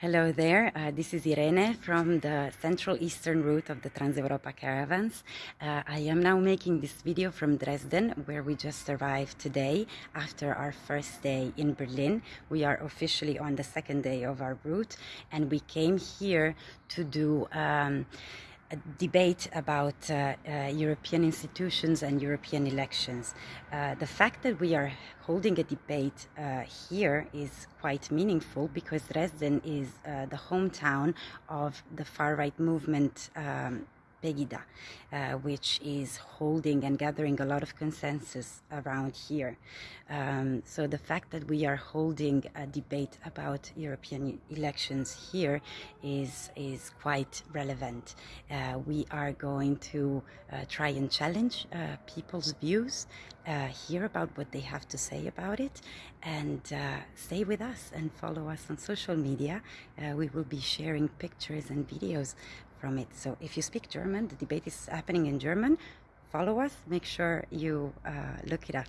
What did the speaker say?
Hello there, uh, this is Irene from the Central Eastern route of the Trans-Europa caravans. Uh, I am now making this video from Dresden where we just arrived today after our first day in Berlin. We are officially on the second day of our route and we came here to do um, debate about uh, uh, European institutions and European elections. Uh, the fact that we are holding a debate uh, here is quite meaningful because Dresden is uh, the hometown of the far-right movement um, Pegida, uh, which is holding and gathering a lot of consensus around here. Um, so the fact that we are holding a debate about European elections here is is quite relevant. Uh, we are going to uh, try and challenge uh, people's views, uh, hear about what they have to say about it, and uh, stay with us and follow us on social media. we will be sharing pictures and videos from it. So if you speak German, the debate is happening in German, follow us, make sure you uh, look it up.